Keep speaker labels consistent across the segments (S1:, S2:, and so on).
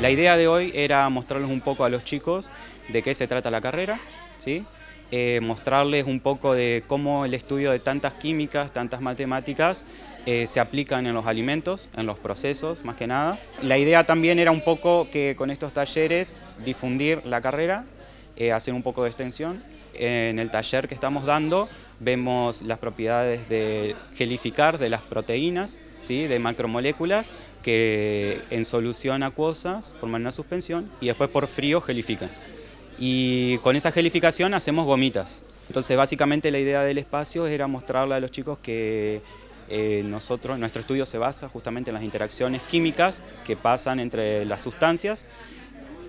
S1: La idea de hoy era mostrarles un poco a los chicos de qué se trata la carrera, ¿sí? Eh, mostrarles un poco de cómo el estudio de tantas químicas, tantas matemáticas, eh, se aplican en los alimentos, en los procesos más que nada. La idea también era un poco que con estos talleres difundir la carrera, eh, hacer un poco de extensión. En el taller que estamos dando vemos las propiedades de gelificar de las proteínas, ¿sí? de macromoléculas que en solución acuosa forman una suspensión y después por frío gelifican y con esa gelificación hacemos gomitas. Entonces básicamente la idea del espacio era mostrarle a los chicos que eh, nosotros, nuestro estudio se basa justamente en las interacciones químicas que pasan entre las sustancias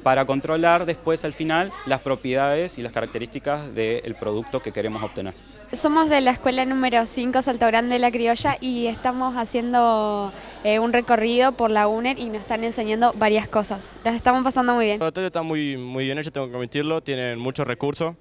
S1: para controlar después al final las propiedades y las características del producto que queremos obtener.
S2: Somos de la escuela número 5 Salto Grande de la Criolla y estamos haciendo eh, un recorrido por la UNER y nos están enseñando varias cosas. Las estamos pasando muy bien. El
S3: laboratorio está muy, muy bien hecho, tengo que admitirlo, tienen muchos recursos.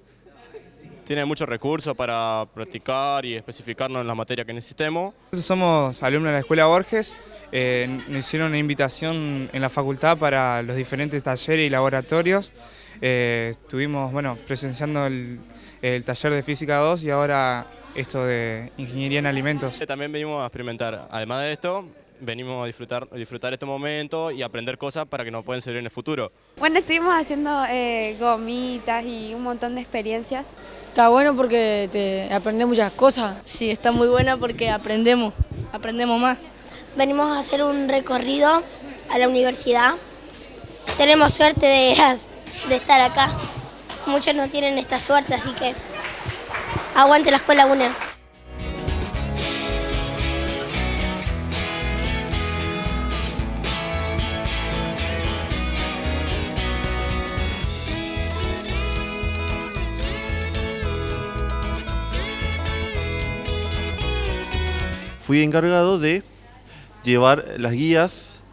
S3: Tienen muchos recursos para practicar y especificarnos en la materia que necesitemos.
S4: Somos alumnos de la Escuela Borges, eh, nos hicieron una invitación en la facultad para los diferentes talleres y laboratorios. Eh, estuvimos bueno, presenciando el, el taller de Física 2 y ahora esto de Ingeniería en Alimentos.
S3: También venimos a experimentar, además de esto, venimos a disfrutar, disfrutar este momento y aprender cosas para que nos pueden servir en el futuro.
S2: Bueno, estuvimos haciendo eh, gomitas y un montón de experiencias.
S5: Está bueno porque te aprendes muchas cosas.
S6: Sí, está muy buena porque aprendemos, aprendemos más.
S7: Venimos a hacer un recorrido a la universidad. Tenemos suerte de, de estar acá. Muchos no tienen esta suerte, así que aguante la escuela UNER.
S8: Fui encargado de llevar las guías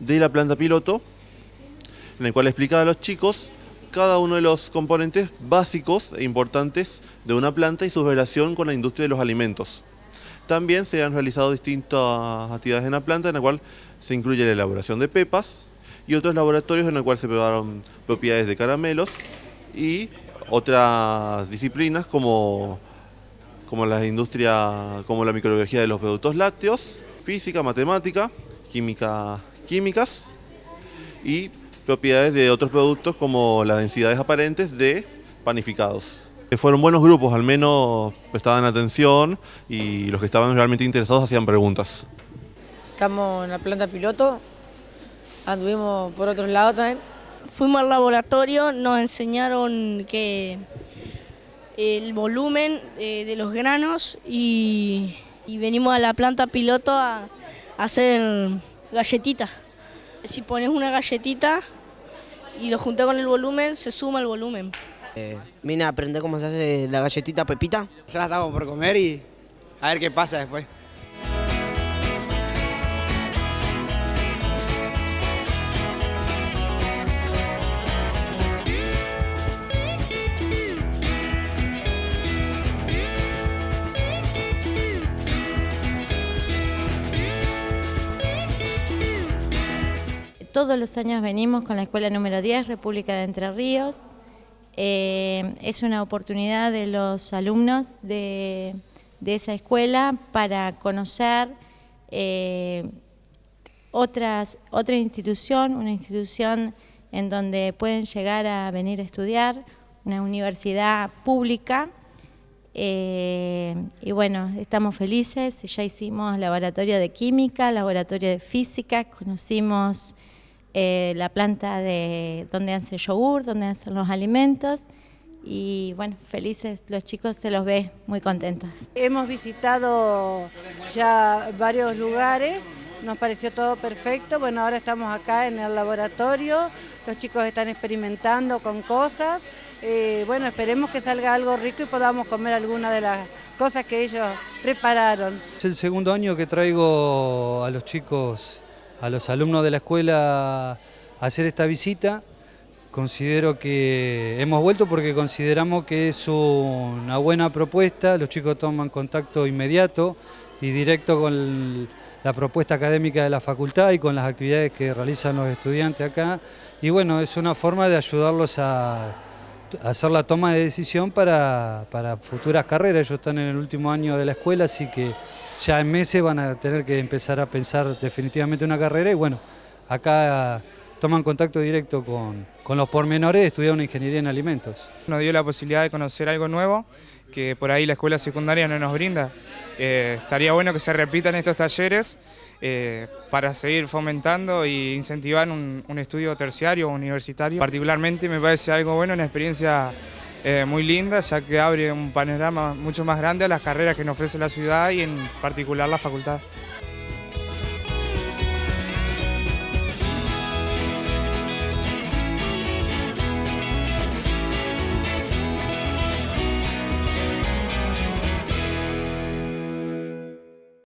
S8: de la planta piloto, en el cual explicaba a los chicos cada uno de los componentes básicos e importantes de una planta y su relación con la industria de los alimentos. También se han realizado distintas actividades en la planta, en la cual se incluye la elaboración de pepas y otros laboratorios en el cual se probaron propiedades de caramelos y otras disciplinas como, como la industria, como la microbiología de los productos lácteos, física, matemática, química, químicas y propiedades de otros productos como las densidades aparentes de panificados. Fueron buenos grupos, al menos prestaban atención y los que estaban realmente interesados hacían preguntas.
S5: Estamos en la planta piloto, anduvimos por otros lados también.
S6: Fuimos al laboratorio, nos enseñaron que el volumen eh, de los granos y, venimos a la planta piloto a hacer galletitas si pones una galletita y lo juntas con el volumen, se suma el volumen.
S9: Eh, vine a aprender cómo se hace la galletita Pepita.
S10: Ya la estamos por comer y a ver qué pasa después.
S11: Todos los años venimos con la escuela número 10, República de Entre Ríos. Eh, es una oportunidad de los alumnos de, esa escuela para conocer eh, otra institución, una institución en donde pueden llegar a venir a estudiar, una universidad pública. Eh, y bueno, estamos felices, ya hicimos laboratorio de química, laboratorio de física, conocimos eh, la planta de donde hacen yogur, donde hacen los alimentos. Y bueno, felices, los chicos se los ve muy contentos.
S12: Hemos visitado ya varios lugares, nos pareció todo perfecto, bueno ahora estamos acá en el laboratorio, los chicos están experimentando con cosas, eh, bueno esperemos que salga algo rico y podamos comer alguna de las cosas que ellos prepararon.
S13: Es el segundo año que traigo a los chicos a los alumnos de la escuela hacer esta visita. Considero que hemos vuelto porque consideramos que es una buena propuesta, los chicos toman contacto inmediato y directo con la propuesta académica de la facultad y con las actividades que realizan los estudiantes acá. Y bueno, es una forma de ayudarlos a hacer la toma de decisión para, para futuras carreras. Ellos están en el último año de la escuela, así que ya en meses van a tener que empezar a pensar definitivamente una carrera y bueno, acá toman contacto directo con, con los pormenores de estudiar una ingeniería en alimentos.
S4: Nos dio la posibilidad de conocer algo nuevo que por ahí la escuela secundaria no nos brinda. Eh, estaría bueno que se repitan estos talleres eh, para seguir fomentando e incentivar un, un estudio terciario o universitario. Particularmente me parece algo bueno, una experiencia eh, muy linda, ya que abre un panorama mucho más grande a las carreras que nos ofrece la ciudad y en particular la facultad.